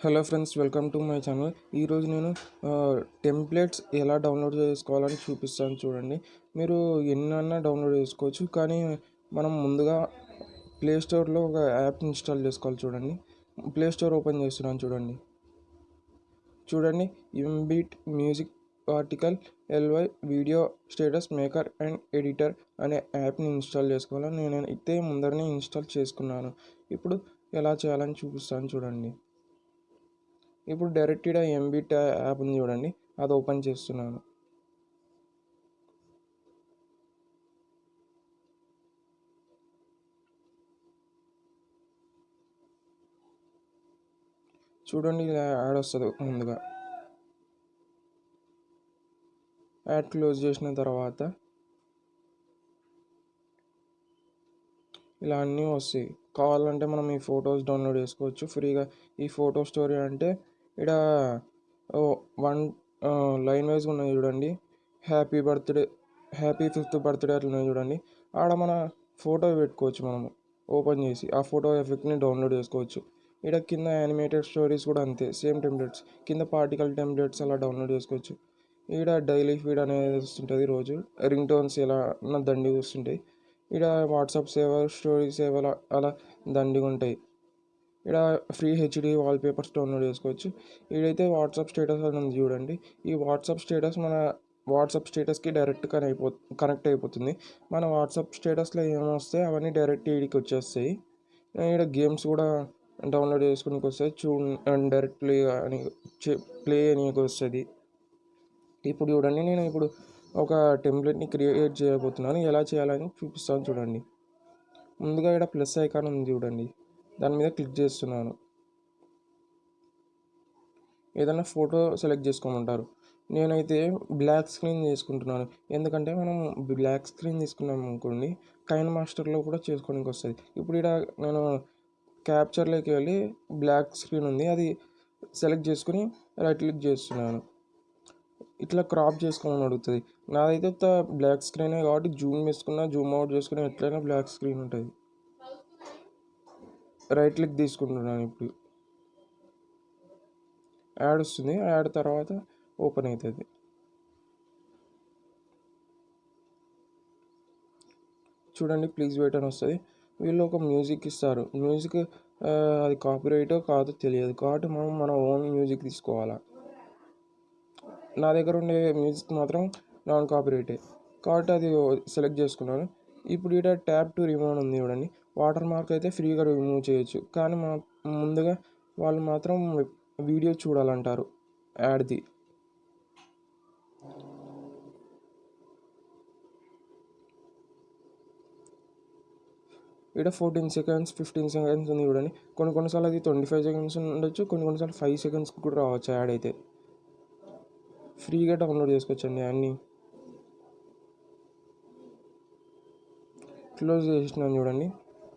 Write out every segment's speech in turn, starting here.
Hello friends welcome to my channel. ఈరోజు నేను templates ఎలా డౌన్లోడ్ చేసుకోవాలని చూపిస్తాను చూడండి. మీరు ఎన్నన్నా డౌన్లోడ్ చేసుకోవచ్చు కానీ మనం ముందుగా ప్లే స్టోర్లో ఒక యాప్ ఇన్స్టాల్ చేసుకోవాలి చూడండి. ప్లే స్టోర్ ఓపెన్ చేస్తున్నాను చూడండి. చూడండి MBit music article LY video status maker and editor అనే యాప్ని ఇన్స్టాల్ చేసుకోవాలి నేను అయితే ముందరనే ఇన్స్టాల్ చేసుకున్నాను. ఇప్పుడు ఎలా చేయాలని చూపిస్తాను చూడండి. ఇప్పుడు డైరెక్ట్ ఎంబిట్ యాప్ ఉంది చూడండి. అది ఓపెన్ చేస్తున్నాను. చూడండి ఇలా యాడ్ వస్తుంది ముందుగా. యాడ్ క్లోజ్ చేసిన తర్వాత ఇలా అన్నీ వస్తాయి. కావాలంటే మనం ఈ ఫొటోస్ డౌన్లోడ్ చేసుకోవచ్చు. ఫ్రీగా ఈ ఫోటో స్టోరీ అంటే ఇక్కడ వన్ లైన్ వైజ్ ఉన్నాయి చూడండి. Happy birthday happy fifth birthday అట్లా ఉన్నాయి చూడండి. ఆడ మన ఫోటో పెట్టుకోవచ్చు మనము ఓపెన్ చేసి. ఆ ఫోటో ఎఫెక్ట్ని డౌన్లోడ్ చేసుకోవచ్చు. ఇక్కడ కింద యానిమేటెడ్ స్టోరీస్ కూడా అంతే సేమ్ టెంప్లెట్స్. కింద పార్టికల్ టెంప్లెట్స్ అలా డౌన్లోడ్ చేసుకోవచ్చు. ఇక్కడ డైలీ ఫీడ్ అనేది వస్తుంటుంది రోజు. రింగ్ టోన్స్ ఎలా నా దండిగా వస్తుంటాయి. ఇక్కడ వాట్సాప్ సేవర్ స్టోరీ సేవర్ అలా దండిగా ఉంటాయి. ఇక్కడ ఫ్రీ హెచ్డి వాల్పేపర్స్ డౌన్లోడ్ చేసుకోవచ్చు ఇదైతే వాట్సాప్ స్టేటస్ అని ఉంది చూడండి. ఈ వాట్సాప్ స్టేటస్ మన వాట్సాప్ స్టేటస్కి డైరెక్ట్ కనెక్ట్ అయిపో కనెక్ట్ అయిపోతుంది. మన వాట్సాప్ స్టేటస్లో ఏమొస్తాయి అవన్నీ డైరెక్ట్ ఈడికి వచ్చేస్తాయి. ఇక్కడ గేమ్స్ కూడా డౌన్లోడ్ చేసుకునేకి వస్తాయి. చూ డైరెక్ట్ ప్లే అని ప్లే అనేకి వస్తుంది. ఇప్పుడు చూడండి నేను ఇప్పుడు ఒక టెంప్లెట్ని క్రియేట్ చేయబోతున్నాను. ఎలా చేయాలని చూపిస్తాను చూడండి. ముందుగా ఇక్కడ ప్లస్ ఐకాన్ ఉంది చూడండి. దాని మీద క్లిక్ చేస్తున్నాను. ఏదైనా ఫోటో సెలెక్ట్ చేసుకోమంటారు. నేనైతే బ్లాక్ స్క్రీన్ చేసుకుంటున్నాను ఎందుకంటే మనం బ్లాక్ స్క్రీన్ తీసుకున్నాం అనుకోండి కైన్ మాస్టర్లో కూడా చేసుకోవడానికి వస్తుంది. ఇప్పుడు ఇక్కడ నేను క్యాప్చర్లోకి వెళ్ళి బ్లాక్ స్క్రీన్ ఉంది అది సెలెక్ట్ చేసుకుని రైట్ క్లిక్ చేస్తున్నాను. ఇట్లా క్రాప్ చేసుకోమని అడుగుతుంది. నాదైతే బ్లాక్ స్క్రీనే కాబట్టి జూమ్ వేసుకున్నా జూమ్ అవుట్ చేసుకున్నా ఎట్లయినా బ్లాక్ స్క్రీన్ ఉంటుంది. రైట్ క్లిక్ తీసుకుంటున్నాను ఇప్పుడు. యాడ్ వస్తుంది. యాడ్ తర్వాత ఓపెన్ అవుతుంది. చూడండి ప్లీజ్ వెయిట్ అని వస్తుంది. వీళ్ళు ఒక మ్యూజిక్ ఇస్తారు. మ్యూజిక్ అది కాపీరైటో కాదో తెలియదు. కాబట్టి మనం మన ఓన్ మ్యూజిక్ తీసుకోవాలా? నా దగ్గర ఉండే మ్యూజిక్ మాత్రం నాన్ కాపీరైటే. కాబట్టి అది సెలెక్ట్ చేసుకున్నాను. ఇప్పుడు ఇక్కడ ట్యాప్ టు రిమోన్ ఉంది చూడండి. వాటర్ మార్క్ అయితే ఫ్రీగా రిమూవ్ చేయొచ్చు. కానీ మా ముందుగా వాళ్ళు మాత్రం వీడియో చూడాలంటారు. యాడ్ది ఇక్కడ ఫోర్టీన్ సెకండ్స్ ఫిఫ్టీన్ సెకండ్స్ ఉంది చూడండి. కొన్ని కొన్నిసార్లు అది ట్వంటీ ఫైవ్ సెకండ్స్ ఉండొచ్చు కొన్ని కొన్నిసార్లు ఫైవ్ సెకండ్స్ కూడా రావచ్చు యాడ్ అయితే. ఫ్రీగా డౌన్లోడ్ చేసుకోవచ్చండి అన్నీ. క్లోజ్ చేసినాను చూడండి.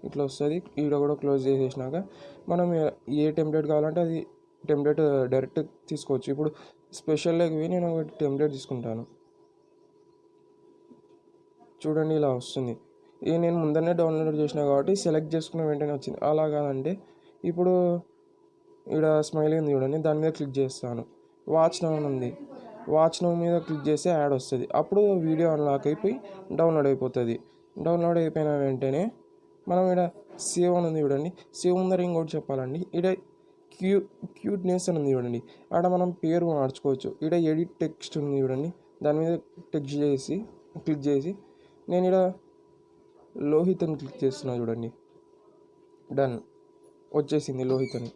ఇట్లా వస్తుంది. ఈడ కూడా క్లోజ్ చేసేసినాక మనం ఏ టెంప్లెట్ కావాలంటే అది టెంప్లెట్ డైరెక్ట్ తీసుకోవచ్చు. ఇప్పుడు స్పెషల్ పోయి నేను ఒక టెంప్లెట్ తీసుకుంటాను. చూడండి ఇలా వస్తుంది. ఇది నేను ముందరనే డౌన్లోడ్ చేసిన కాబట్టి సెలెక్ట్ చేసుకున్న వెంటనే వచ్చింది. అలా కాదంటే ఇప్పుడు ఇక్కడ స్మైల్ ఉంది చూడండి. దాని మీద క్లిక్ చేస్తాను. వాచ్ నౌ ఉంది. వాచ్ నౌ మీద క్లిక్ చేస్తే యాడ్ వస్తుంది. అప్పుడు వీడియో అన్లాక్ అయిపోయి డౌన్లోడ్ అయిపోతుంది. డౌన్లోడ్ అయిపోయిన వెంటనే మనం ఇక్కడ సేవ్ అని ఉంది చూడండి. సేవ్ ముందర ఇంకోటి చెప్పాలండి. ఇక్కడ క్యూ క్యూట్నెస్ అని ఉంది చూడండి. ఆడ మనం పేరు మార్చుకోవచ్చు. ఇక్కడ ఎడిట్ టెక్స్ట్ ఉంది చూడండి. దాని మీద టెక్స్ట్ చేసి క్లిక్ చేసి నేను ఇక్కడ లోహిత్ అని క్లిక్ చేస్తున్నా చూడండి. డన్ వచ్చేసింది లోహిత్ అని.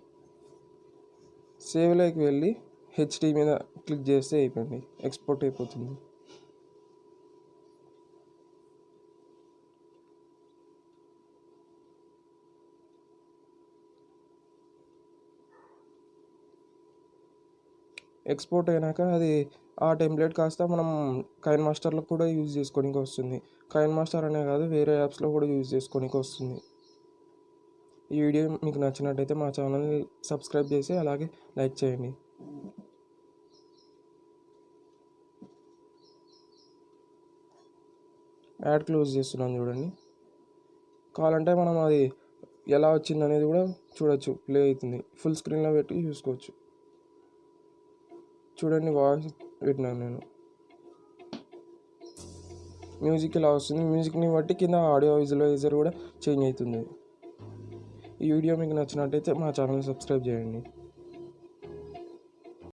సేవ్లోకి వెళ్ళి హెచ్డి మీద క్లిక్ చేస్తే అయిపోయింది. ఎక్స్పోర్ట్ అయిపోతుంది. ఎక్స్పోర్ట్ అయినాక అది ఆ టెంప్లెట్ కాస్త మనం కైన్ మాస్టర్లో కూడా యూజ్ చేసుకోనికి వస్తుంది. కైన్ మాస్టర్ అనే కాదు వేరే యాప్స్లో కూడా యూజ్ చేసుకోనికి వస్తుంది. ఈ వీడియో మీకు నచ్చినట్టయితే మా ఛానల్ని సబ్స్క్రైబ్ చేసి అలాగే లైక్ చేయండి. యాడ్ క్లోజ్ చేస్తున్నాను చూడండి. కావాలంటే మనం అది ఎలా వచ్చింది అనేది కూడా చూడొచ్చు. ప్లే అవుతుంది. ఫుల్ స్క్రీన్లో పెట్టి చూసుకోవచ్చు. చూడండి వాయిస్ పెట్టినాను నేను. మ్యూజిక్ ఇలా వస్తుంది. మ్యూజిక్ని బట్టి కింద ఆడియో విజువలైజర్ కూడా చేంజ్ అవుతుంది. ఈ వీడియో మీకు నచ్చినట్టయితే మా ఛానల్ సబ్స్క్రైబ్ చేయండి.